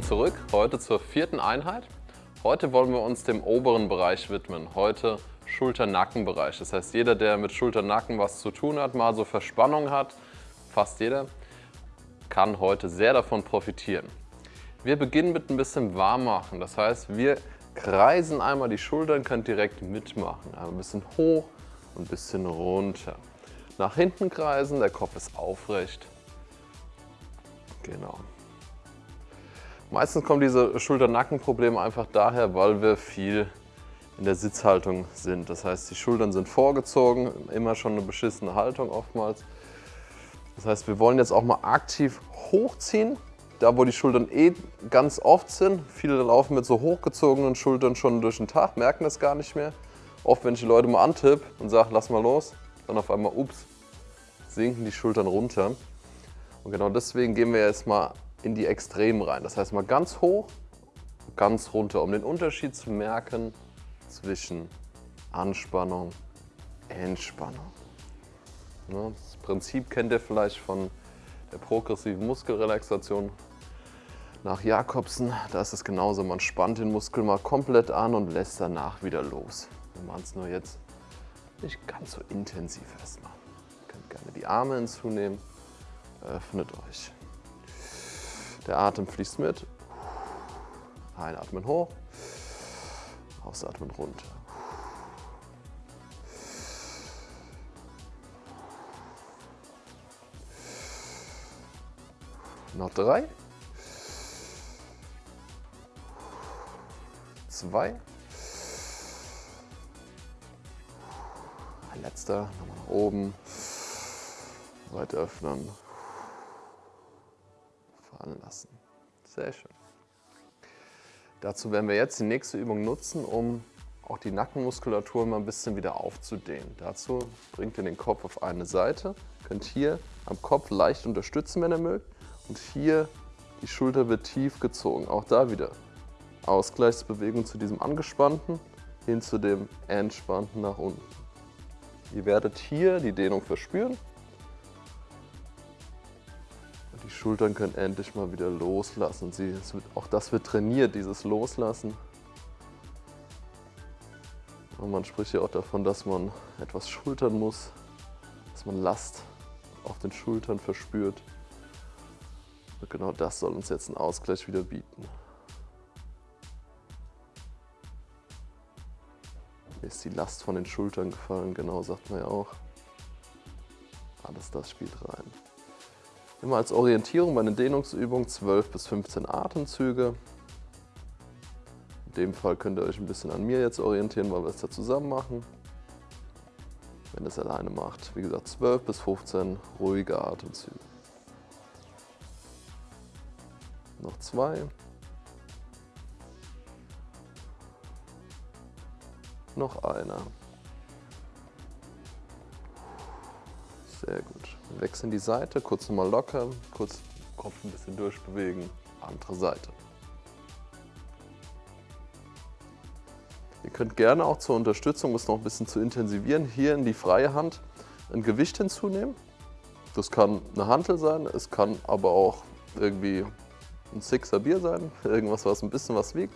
Willkommen zurück. Heute zur vierten Einheit. Heute wollen wir uns dem oberen Bereich widmen. Heute Schulter-Nacken-Bereich. Das heißt, jeder, der mit Schulter-Nacken was zu tun hat, mal so Verspannung hat, fast jeder, kann heute sehr davon profitieren. Wir beginnen mit ein bisschen warm machen. Das heißt, wir kreisen einmal die Schultern, könnt direkt mitmachen. Ein bisschen hoch und ein bisschen runter. Nach hinten kreisen, der Kopf ist aufrecht. Genau. Meistens kommen diese Schulter-Nacken-Probleme einfach daher, weil wir viel in der Sitzhaltung sind. Das heißt, die Schultern sind vorgezogen, immer schon eine beschissene Haltung oftmals. Das heißt, wir wollen jetzt auch mal aktiv hochziehen, da wo die Schultern eh ganz oft sind. Viele laufen mit so hochgezogenen Schultern schon durch den Tag, merken das gar nicht mehr. Oft, wenn ich die Leute mal antippe und sage, lass mal los, dann auf einmal, ups, sinken die Schultern runter. Und genau deswegen gehen wir jetzt mal in die Extremen rein. Das heißt mal ganz hoch, ganz runter, um den Unterschied zu merken zwischen Anspannung, Entspannung. Das Prinzip kennt ihr vielleicht von der progressiven Muskelrelaxation nach Jakobsen. Da ist es genauso, man spannt den Muskel mal komplett an und lässt danach wieder los. Wir machen es nur jetzt nicht ganz so intensiv erstmal. Ihr könnt gerne die Arme hinzunehmen, öffnet euch. Der Atem fließt mit. Einatmen hoch, ausatmen runter. Noch drei. Zwei. Ein letzter. Nochmal nach oben. Weiter öffnen fallen lassen. Sehr schön. Dazu werden wir jetzt die nächste Übung nutzen, um auch die Nackenmuskulatur mal ein bisschen wieder aufzudehnen. Dazu bringt ihr den Kopf auf eine Seite, könnt hier am Kopf leicht unterstützen, wenn ihr mögt. Und hier die Schulter wird tief gezogen. Auch da wieder Ausgleichsbewegung zu diesem angespannten hin zu dem entspannten nach unten. Ihr werdet hier die Dehnung verspüren die Schultern können endlich mal wieder loslassen. Sie, wird, auch das wird trainiert, dieses Loslassen. Und man spricht ja auch davon, dass man etwas schultern muss, dass man Last auf den Schultern verspürt. Und genau das soll uns jetzt einen Ausgleich wieder bieten. Mir ist die Last von den Schultern gefallen, genau sagt man ja auch. Alles das spielt rein. Immer als Orientierung bei den Dehnungsübungen 12 bis 15 Atemzüge. In dem Fall könnt ihr euch ein bisschen an mir jetzt orientieren, weil wir es da zusammen machen. Wenn ihr es alleine macht, wie gesagt 12 bis 15 ruhige Atemzüge. Noch zwei. Noch einer. Sehr gut. Wechseln die Seite, kurz nochmal locker, kurz Kopf ein bisschen durchbewegen, andere Seite. Ihr könnt gerne auch zur Unterstützung, um es noch ein bisschen zu intensivieren, hier in die freie Hand ein Gewicht hinzunehmen. Das kann eine Hantel sein, es kann aber auch irgendwie ein Sixer Bier sein, irgendwas, was ein bisschen was wiegt,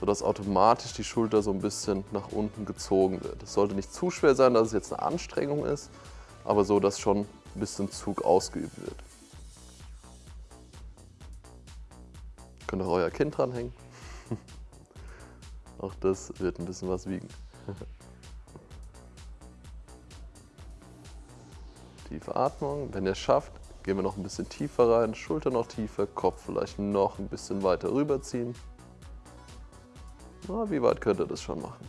sodass automatisch die Schulter so ein bisschen nach unten gezogen wird. Es sollte nicht zu schwer sein, dass es jetzt eine Anstrengung ist, aber so, dass schon ein bisschen Zug ausgeübt wird. Könnt ihr euer Kind dranhängen. Auch das wird ein bisschen was wiegen. Tiefe Atmung. Wenn ihr es schafft, gehen wir noch ein bisschen tiefer rein. Schulter noch tiefer, Kopf vielleicht noch ein bisschen weiter rüberziehen. Na, wie weit könnt ihr das schon machen?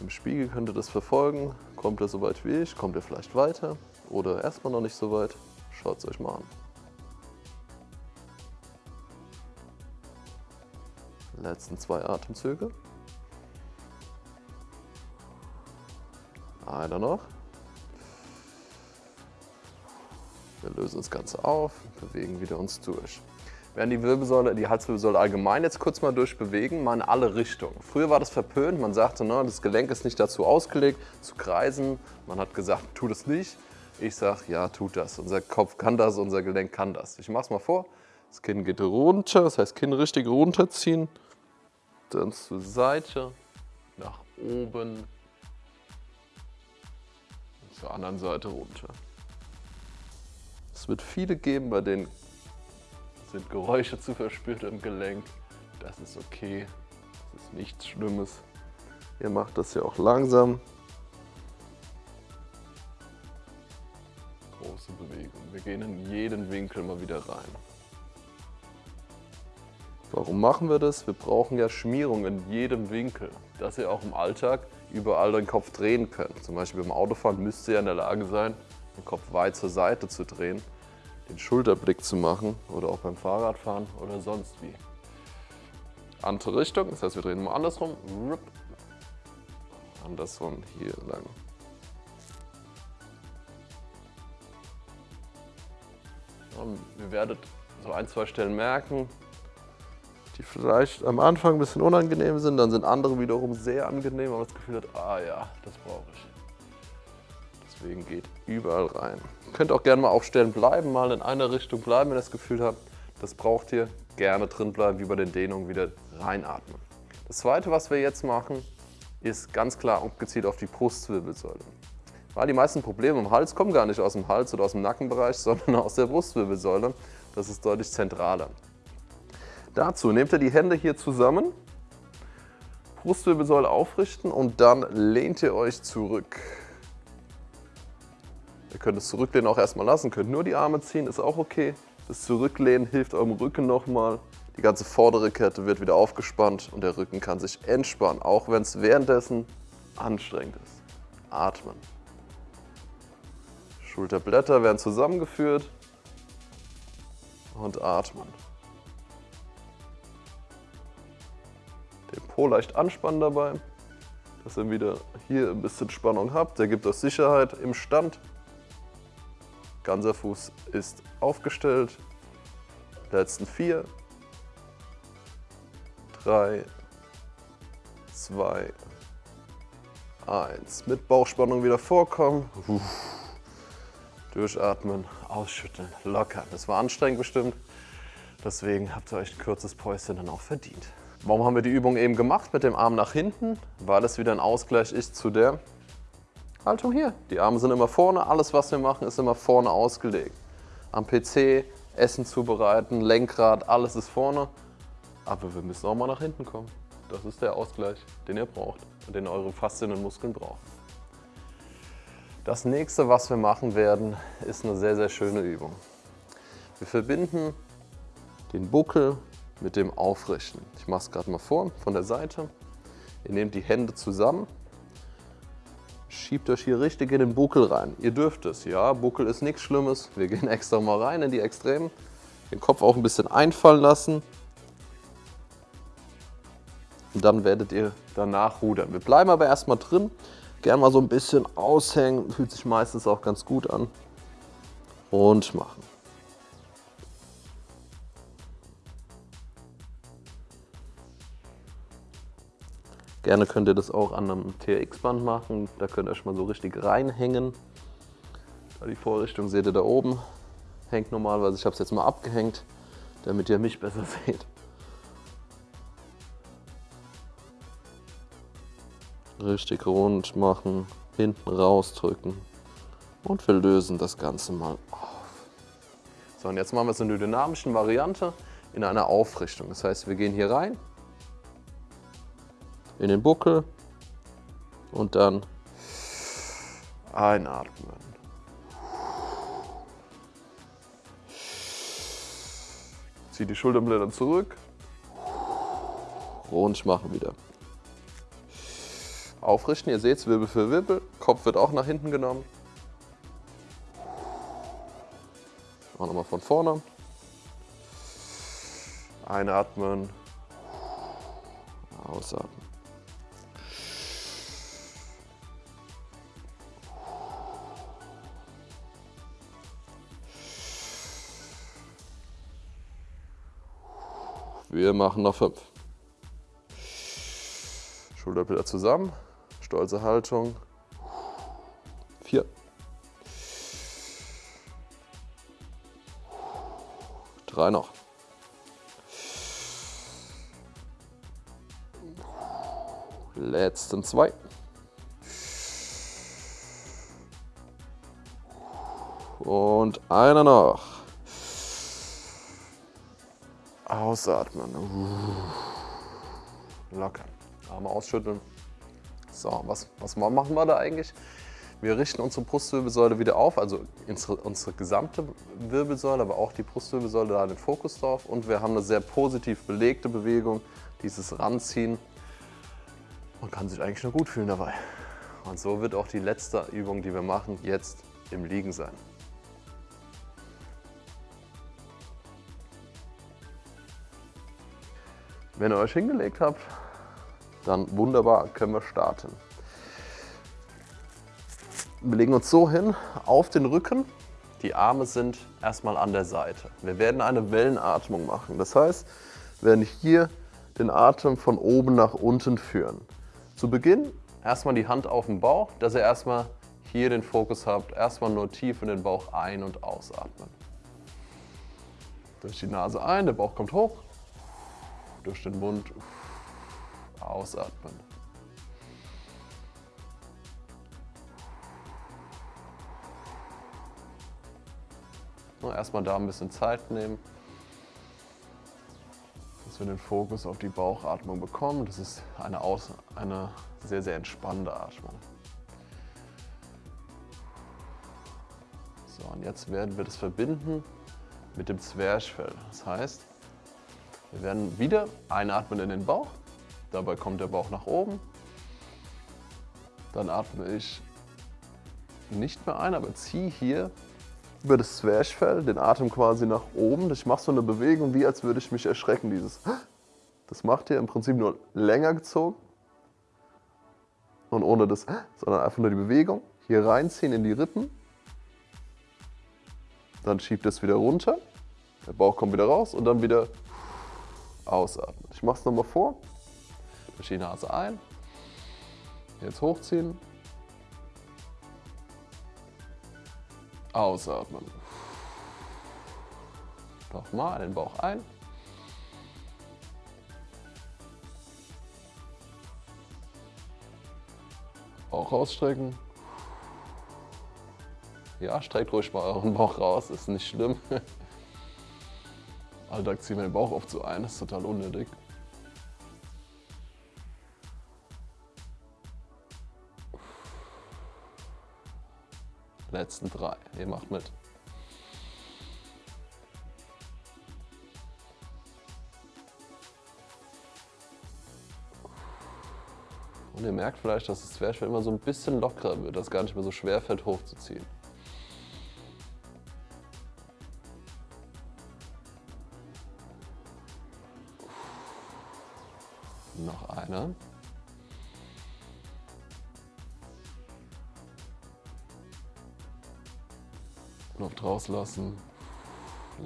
Im Spiegel könnt ihr das verfolgen. Kommt ihr so weit wie ich? Kommt ihr vielleicht weiter? Oder erstmal noch nicht so weit? Schaut es euch mal an. Letzten zwei Atemzüge. Einer noch. Wir lösen das Ganze auf, bewegen wieder uns durch werden die Wirbelsäule, die Halswirbelsäule allgemein jetzt kurz mal durchbewegen, mal in alle Richtungen. Früher war das verpönt, man sagte, ne, das Gelenk ist nicht dazu ausgelegt, zu kreisen. Man hat gesagt, tu das nicht. Ich sage, ja, tut das. Unser Kopf kann das, unser Gelenk kann das. Ich mache es mal vor. Das Kinn geht runter, das heißt Kinn richtig runterziehen. Dann zur Seite, nach oben. Zur anderen Seite runter. Es wird viele geben, bei denen sind Geräusche zu verspürt im Gelenk. Das ist okay, das ist nichts Schlimmes. Ihr macht das ja auch langsam. Große Bewegung. Wir gehen in jeden Winkel mal wieder rein. Warum machen wir das? Wir brauchen ja Schmierung in jedem Winkel, dass ihr auch im Alltag überall den Kopf drehen könnt. Zum Beispiel beim Autofahren müsst ihr in der Lage sein, den Kopf weit zur Seite zu drehen, den Schulterblick zu machen oder auch beim Fahrradfahren oder sonst wie. Andere Richtung, das heißt wir drehen mal andersrum, andersrum hier lang. Und ihr werdet so ein, zwei Stellen merken, die vielleicht am Anfang ein bisschen unangenehm sind, dann sind andere wiederum sehr angenehm, aber das Gefühl hat, ah ja, das brauche ich. Deswegen geht überall rein. Ihr könnt auch gerne mal auf Stellen bleiben, mal in einer Richtung bleiben, wenn ihr das Gefühl habt, das braucht ihr. Gerne drin bleiben, wie bei den Dehnungen wieder reinatmen. Das zweite, was wir jetzt machen, ist ganz klar und gezielt auf die Brustwirbelsäule. Weil die meisten Probleme im Hals kommen gar nicht aus dem Hals oder aus dem Nackenbereich, sondern aus der Brustwirbelsäule. Das ist deutlich zentraler. Dazu nehmt ihr die Hände hier zusammen, Brustwirbelsäule aufrichten und dann lehnt ihr euch zurück. Ihr könnt das Zurücklehnen auch erstmal lassen, könnt nur die Arme ziehen, ist auch okay. Das Zurücklehnen hilft eurem Rücken nochmal. Die ganze vordere Kette wird wieder aufgespannt und der Rücken kann sich entspannen, auch wenn es währenddessen anstrengend ist. Atmen. Schulterblätter werden zusammengeführt und atmen. Den Po leicht anspannen dabei, dass ihr wieder hier ein bisschen Spannung habt. Der gibt euch Sicherheit im Stand. Ganzer Fuß ist aufgestellt. Letzten vier, drei, zwei, eins. Mit Bauchspannung wieder vorkommen. Durchatmen, ausschütteln, lockern. Das war anstrengend bestimmt. Deswegen habt ihr euch ein kurzes Päuschen dann auch verdient. Warum haben wir die Übung eben gemacht mit dem Arm nach hinten? Weil es wieder ein Ausgleich ist zu der Haltung hier. Die Arme sind immer vorne, alles was wir machen ist immer vorne ausgelegt. Am PC, Essen zubereiten, Lenkrad, alles ist vorne. Aber wir müssen auch mal nach hinten kommen. Das ist der Ausgleich, den ihr braucht und den eure Faszien und Muskeln brauchen. Das nächste, was wir machen werden, ist eine sehr, sehr schöne Übung. Wir verbinden den Buckel mit dem Aufrichten. Ich mache es gerade mal vor, von der Seite. Ihr nehmt die Hände zusammen, schiebt euch hier richtig in den Buckel rein. Ihr dürft es, ja, Buckel ist nichts Schlimmes. Wir gehen extra mal rein in die Extremen. Den Kopf auch ein bisschen einfallen lassen. Und dann werdet ihr danach rudern. Wir bleiben aber erstmal drin. Gern mal so ein bisschen aushängen, fühlt sich meistens auch ganz gut an. Und machen. Gerne könnt ihr das auch an einem TRX-Band machen. Da könnt ihr euch mal so richtig reinhängen. Die Vorrichtung seht ihr da oben. Hängt normalerweise, ich habe es jetzt mal abgehängt, damit ihr mich besser seht. Richtig rund machen, hinten rausdrücken und wir lösen das Ganze mal auf. So, und jetzt machen wir es in der dynamischen Variante in einer Aufrichtung. Das heißt, wir gehen hier rein, in den Buckel und dann einatmen. Zieh die Schulterblätter zurück, rund machen wieder. Aufrichten, ihr seht es, Wirbel für Wirbel, Kopf wird auch nach hinten genommen. Machen nochmal von vorne. Einatmen, ausatmen. Wir machen noch fünf. Schulterblätter zusammen, stolze Haltung. Vier. Drei noch. Letzten zwei. Und einer noch. Ausatmen. Locker. Arme ausschütteln. So, was, was machen wir da eigentlich? Wir richten unsere Brustwirbelsäule wieder auf, also unsere, unsere gesamte Wirbelsäule, aber auch die Brustwirbelsäule, da den Fokus drauf. Und wir haben eine sehr positiv belegte Bewegung, dieses Ranziehen. Man kann sich eigentlich nur gut fühlen dabei. Und so wird auch die letzte Übung, die wir machen, jetzt im Liegen sein. Wenn ihr euch hingelegt habt, dann wunderbar, können wir starten. Wir legen uns so hin, auf den Rücken. Die Arme sind erstmal an der Seite. Wir werden eine Wellenatmung machen. Das heißt, wir werden hier den Atem von oben nach unten führen. Zu Beginn erstmal die Hand auf den Bauch, dass ihr erstmal hier den Fokus habt. Erstmal nur tief in den Bauch ein- und ausatmen. Durch die Nase ein, der Bauch kommt hoch. Durch den Mund ausatmen. Erstmal da ein bisschen Zeit nehmen, dass wir den Fokus auf die Bauchatmung bekommen. Das ist eine, Aus eine sehr, sehr entspannende Atmung. So, und jetzt werden wir das verbinden mit dem Zwerchfell. Das heißt, wir werden wieder einatmen in den Bauch. Dabei kommt der Bauch nach oben. Dann atme ich nicht mehr ein, aber ziehe hier über das Zwerchfell, den Atem quasi nach oben. Ich mache so eine Bewegung, wie als würde ich mich erschrecken. Dieses, das macht ihr im Prinzip nur länger gezogen. Und ohne das, sondern einfach nur die Bewegung. Hier reinziehen in die Rippen. Dann schiebt es wieder runter. Der Bauch kommt wieder raus und dann wieder ausatmen. Ich mache es nochmal vor. Durch die Nase ein. Jetzt hochziehen. Ausatmen. Nochmal den Bauch ein. Bauch rausstrecken. Ja, streckt ruhig mal euren Bauch raus, ist nicht schlimm. Alltag ziehen wir den Bauch oft so ein, das ist total unnötig. Letzten drei. Ihr macht mit. Und ihr merkt vielleicht, dass das Zwerchfell immer so ein bisschen lockerer wird, dass es gar nicht mehr so schwer fällt hochzuziehen. Noch eine. Luft rauslassen,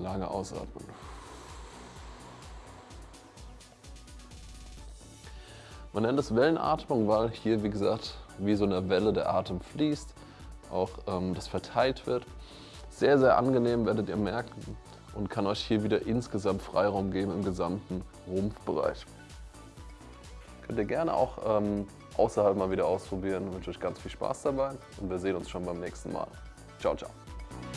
lange ausatmen. Man nennt es Wellenatmung, weil hier, wie gesagt, wie so eine Welle der Atem fließt, auch ähm, das verteilt wird. Sehr, sehr angenehm, werdet ihr merken und kann euch hier wieder insgesamt Freiraum geben im gesamten Rumpfbereich. Könnt ihr gerne auch ähm, außerhalb mal wieder ausprobieren. Ich wünsche euch ganz viel Spaß dabei und wir sehen uns schon beim nächsten Mal. Ciao, ciao.